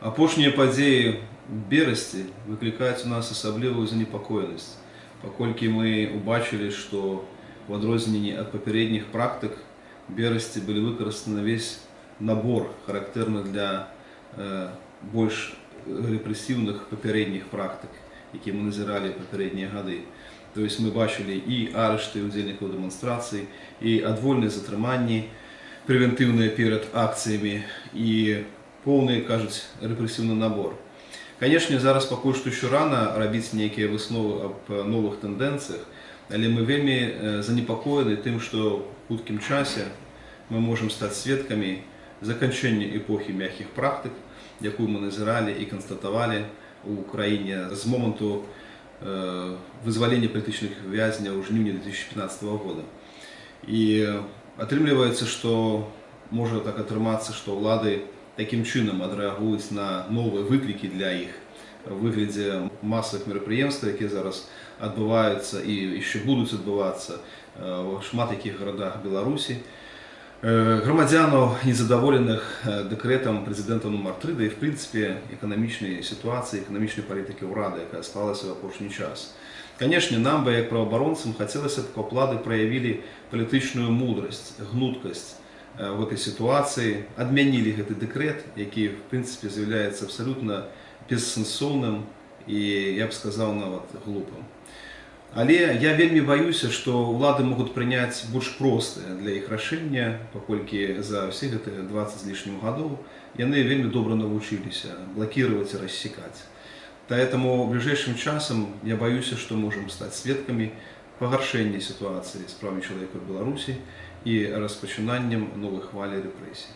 Апошнія падзеі берасці выклікаюць у нас асаблівую занепакоенасць, паколькі мы убачылі, што у адрозненні ад папярэдніх практык берасці былі выкарыстаны весь набор характэрны для э, больш рэпрэсіўных папярэдніх практык, які мы назіралі папярэднія гады. То есть мы бачылі і арышты удзельнікаў дэманстрацый, і адвольныя затрыманні, прэвентыўныя перад акцыямі і поўны кажуць рэпрэсіўны набор. Канешне, зараз пакуль што еще рана рабіць нейкія высновы аб новых тэндэнцыях, але мы вельмі э, занепакоены тым, што ў хуткім часе мы можам стаць сведкамі заканчэння эпохі мяккіх практык, якую мы назіралі і канстатавалі у краіне з моманту э, вызвалення палітычных вязняў ў жніўні 2015 года. І атрымліваецца, што можа так атрымацца, што ўлады такім чынам адрэагуюць на новыя выклікі для іх у выглядзе масавых мерапрыемстваў, якія зараз адбываюцца і яшчэ будуць адбывацца ў шмат якіх гарадах Беларусі. Э, грамадзянаў незадаволеных э, дэкрэтам прэзідэнта нумар 3 да і в прынцыпе эканамічнай сітуацыі эканамічнай палітыкі ўрады якая сталася ў апошні час канешне нам бы як праваабаронцам хацелася б каб улады праявілі палітычную мудрасць гнуткасць э, в этой сітуацыі адмянілі гэты дэкрэт які в прынцыпе з'яўляецца абсалютна бессэнсоўным і я б сказаў нават глупым Але я вельмі баюся, што ўлады могуць прыняць больш простыя для іх рашэння, паколькі за ўсе гэтыя 20 з лішнім гадоў яны вельмі добра навучыліся блакировать і рассекаць. Поэтому бліжэйшым часам я баюся, што можам стаць сведкамі пагаршэння сітуацыі з правамі чалавека ў Беларусі і распачынаннем новых хвалі рэпрэсій.